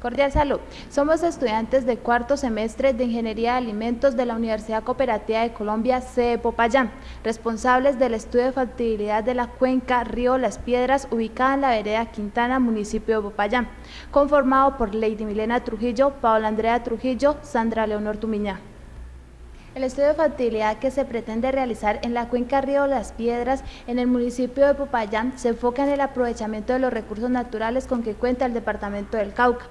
Cordial salud. Somos estudiantes de cuarto semestre de Ingeniería de Alimentos de la Universidad Cooperativa de Colombia, CE Popayán, responsables del estudio de factibilidad de la cuenca Río Las Piedras, ubicada en la vereda Quintana, municipio de Popayán, conformado por Lady Milena Trujillo, Paola Andrea Trujillo, Sandra Leonor Tumiñá. El estudio de factibilidad que se pretende realizar en la cuenca Río Las Piedras, en el municipio de Popayán, se enfoca en el aprovechamiento de los recursos naturales con que cuenta el departamento del Cauca.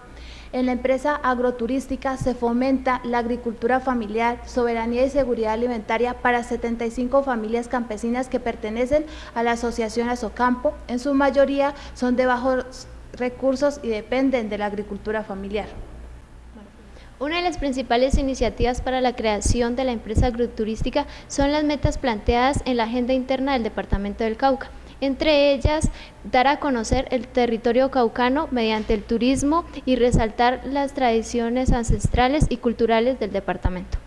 En la empresa agroturística se fomenta la agricultura familiar, soberanía y seguridad alimentaria para 75 familias campesinas que pertenecen a la asociación Azocampo. En su mayoría son de bajos recursos y dependen de la agricultura familiar. Una de las principales iniciativas para la creación de la empresa agroturística son las metas planteadas en la agenda interna del Departamento del Cauca. Entre ellas, dar a conocer el territorio caucano mediante el turismo y resaltar las tradiciones ancestrales y culturales del departamento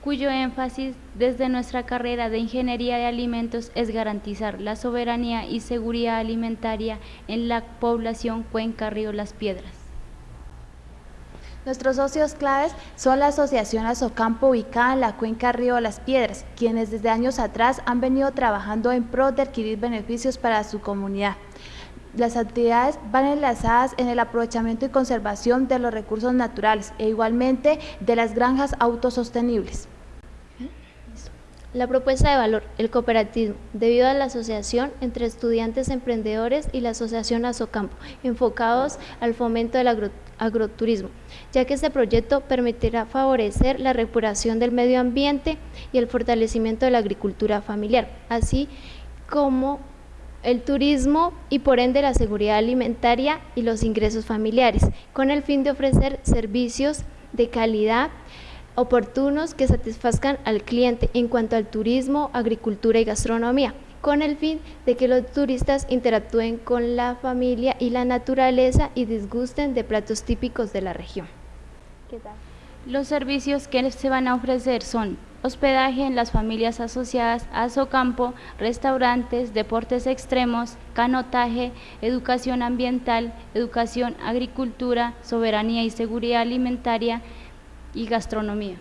cuyo énfasis desde nuestra carrera de Ingeniería de Alimentos es garantizar la soberanía y seguridad alimentaria en la población Cuenca Río Las Piedras. Nuestros socios claves son la Asociación Azocampo ubicada en la cuenca Río Las Piedras, quienes desde años atrás han venido trabajando en pro de adquirir beneficios para su comunidad. Las actividades van enlazadas en el aprovechamiento y conservación de los recursos naturales e igualmente de las granjas autosostenibles. La propuesta de valor, el cooperativismo, debido a la asociación entre estudiantes emprendedores y la asociación Azocampo, enfocados al fomento del agroturismo, ya que este proyecto permitirá favorecer la reparación del medio ambiente y el fortalecimiento de la agricultura familiar, así como el turismo y por ende la seguridad alimentaria y los ingresos familiares, con el fin de ofrecer servicios de calidad oportunos que satisfazcan al cliente en cuanto al turismo, agricultura y gastronomía, con el fin de que los turistas interactúen con la familia y la naturaleza y disgusten de platos típicos de la región. Los servicios que se van a ofrecer son hospedaje en las familias asociadas a Socampo, restaurantes, deportes extremos, canotaje, educación ambiental, educación, agricultura, soberanía y seguridad alimentaria, y gastronomía.